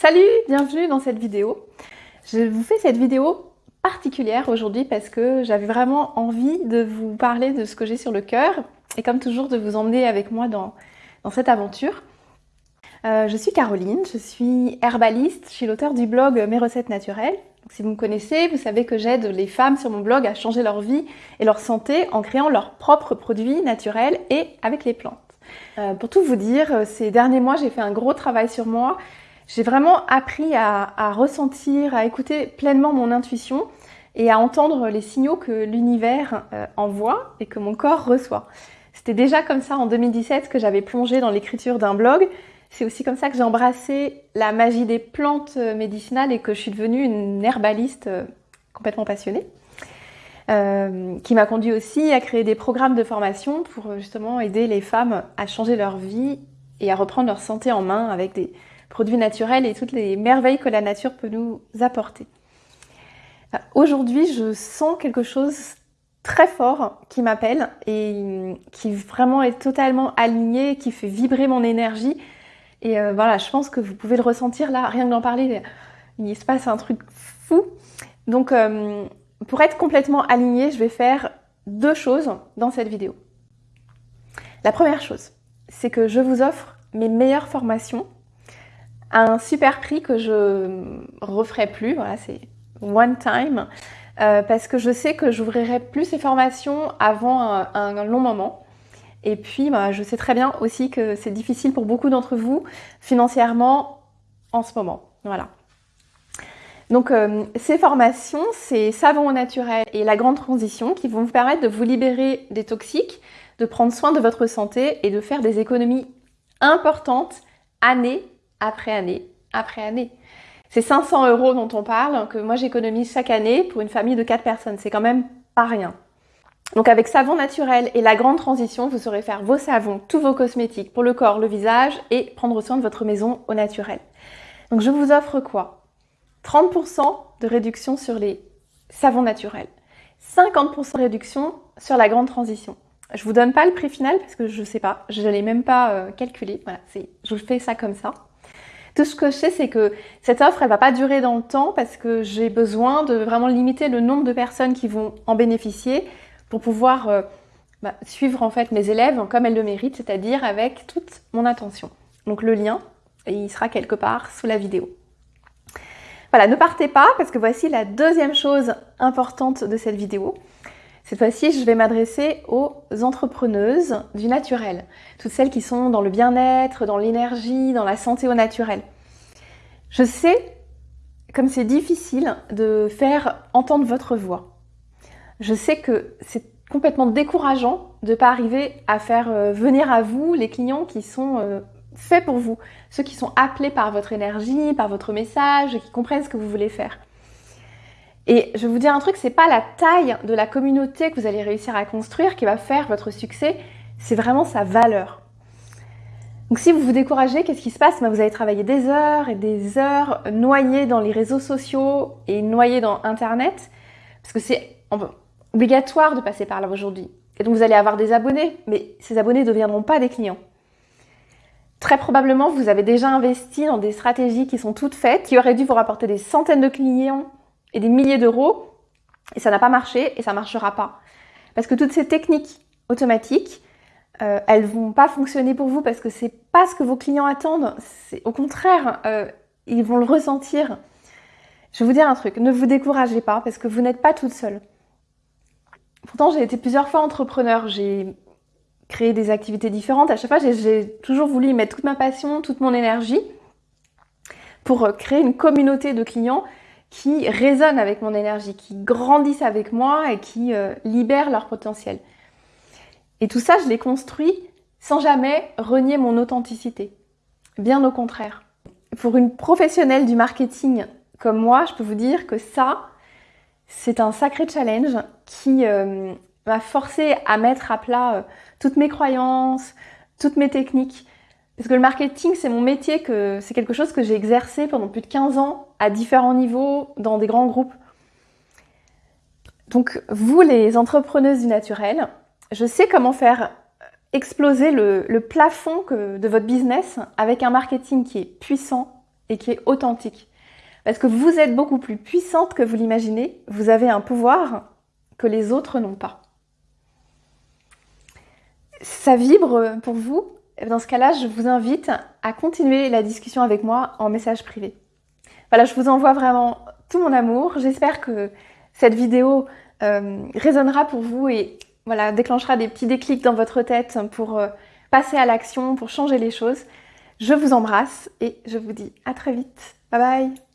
Salut, bienvenue dans cette vidéo. Je vous fais cette vidéo particulière aujourd'hui parce que j'avais vraiment envie de vous parler de ce que j'ai sur le cœur et comme toujours de vous emmener avec moi dans, cette aventure. Euh, je suis Caroline, je suis herbaliste, je suis l'auteur du blog Mes recettes naturelles. si vous me connaissez, vous savez que j'aide les femmes sur mon blog à changer leur vie et leur santé en créant leurs propres produits naturels et avec les plantes. Euh, pour tout vous dire, ces derniers mois, j'ai fait un gros travail sur moi j'ai vraiment appris à, ressentir, à écouter pleinement mon intuition et à entendre les signaux que l'univers euh, envoie et que mon corps reçoit. C'était déjà comme ça en 2017 que j'avais plongé dans l'écriture d'un blog. C'est aussi comme ça que j'ai embrassé la magie des plantes euh, médicinales et que je suis devenue une herbaliste euh, complètement passionnée. qui m'a conduit aussi à créer des programmes de formation pour justement aider les femmes à changer leur vie et à reprendre leur santé en main avec des, produits naturels et toutes les merveilles que la nature peut nous apporter. Aujourd'hui, je sens quelque chose très fort qui m'appelle et qui vraiment est totalement aligné, qui fait vibrer mon énergie. Et euh, voilà, je pense que vous pouvez le ressentir là, rien que d'en parler, il se passe un truc fou. Donc, euh, pour être complètement aligné, je vais faire deux choses dans cette vidéo. La première chose, c'est que je vous offre mes meilleures formations un super prix que je referai plus. Voilà, c'est one time. Euh, parce que je sais que j'ouvrirai plus ces formations avant un, long moment. Et puis, bah, je sais très bien aussi que c'est difficile pour beaucoup d'entre vous financièrement en ce moment. Voilà. Donc, euh, ces formations, c'est savon au naturel et la grande transition qui vont vous permettre de vous libérer des toxiques, de prendre soin de votre santé et de faire des économies importantes année après année après année. C'est 500 euros dont on parle, que moi j'économise chaque année pour une famille de 4 personnes. C'est quand même pas rien. Donc avec savon naturel et la grande transition, vous saurez faire vos savons, tous vos cosmétiques pour le corps, le visage et prendre soin de votre maison au naturel. Donc je vous offre quoi? 30% de réduction sur les savons naturels, 50% de réduction sur la grande transition. Je vous donne pas le prix final parce que je sais pas, je ne l'ai même pas euh, calculé. Voilà, je vous fais ça comme ça. Tout ce que je sais, c'est que cette offre, elle va pas durer dans le temps parce que j'ai besoin de vraiment limiter le nombre de personnes qui vont en bénéficier pour pouvoir euh, bah, suivre en fait mes élèves comme elles le méritent, c'est-à-dire avec toute mon attention. Donc le lien, il sera quelque part sous la vidéo. Voilà, ne partez pas parce que voici la deuxième chose importante de cette vidéo. Cette fois-ci, je vais m'adresser aux entrepreneuses du naturel, toutes celles qui sont dans le bien-être, dans l'énergie, dans la santé au naturel. Je sais comme c'est difficile de faire entendre votre voix. Je sais que c'est complètement décourageant de ne pas arriver à faire euh, venir à vous les clients qui sont euh, faits pour vous, ceux qui sont appelés par votre énergie, par votre message, qui comprennent ce que vous voulez faire. Et je vais vous dire un truc, c'est pas la taille de la communauté que vous allez réussir à construire qui va faire votre succès, c'est vraiment sa valeur. Donc si vous vous découragez, qu'est-ce qui se passe? Ben, Vous allez travailler des heures et des heures noyés dans les réseaux sociaux et noyés dans Internet, parce que c'est obligatoire de passer par là aujourd'hui. Et donc vous allez avoir des abonnés, mais ces abonnés ne deviendront pas des clients. Très probablement, vous avez déjà investi dans des stratégies qui sont toutes faites, qui auraient dû vous rapporter des centaines de clients et des milliers d'euros et ça n'a pas marché et ça marchera pas. Parce que toutes ces techniques automatiques, euh, elles vont pas fonctionner pour vous parce que c'est pas ce que vos clients attendent. Au contraire, euh, ils vont le ressentir. Je vais vous dire un truc, ne vous découragez pas parce que vous n'êtes pas toute seule. Pourtant, j'ai été plusieurs fois entrepreneur, j'ai créé des activités différentes. À chaque fois, j'ai toujours voulu y mettre toute ma passion, toute mon énergie pour euh, créer une communauté de clients qui résonnent avec mon énergie, qui grandissent avec moi et qui euh, libèrent leur potentiel. Et tout ça, je l'ai construit sans jamais renier mon authenticité. Bien au contraire. Pour une professionnelle du marketing comme moi, je peux vous dire que ça, c'est un sacré challenge qui euh, m'a forcé à mettre à plat euh, toutes mes croyances, toutes mes techniques, parce que le marketing, c'est mon métier, que c'est quelque chose que j'ai exercé pendant plus de 15 ans, à différents niveaux, dans des grands groupes. Donc, vous, les entrepreneuses du naturel, je sais comment faire exploser le, plafond de votre business avec un marketing qui est puissant, et qui est authentique. Parce que vous êtes beaucoup plus puissante que vous l'imaginez, vous avez un pouvoir que les autres n'ont pas. Ça vibre pour vous? Dans ce cas-là, je vous invite à continuer la discussion avec moi en message privé. Voilà, je vous envoie vraiment tout mon amour. J'espère que cette vidéo euh, résonnera pour vous et voilà, déclenchera des petits déclics dans votre tête pour euh, passer à l'action, pour changer les choses. Je vous embrasse et je vous dis à très vite. Bye bye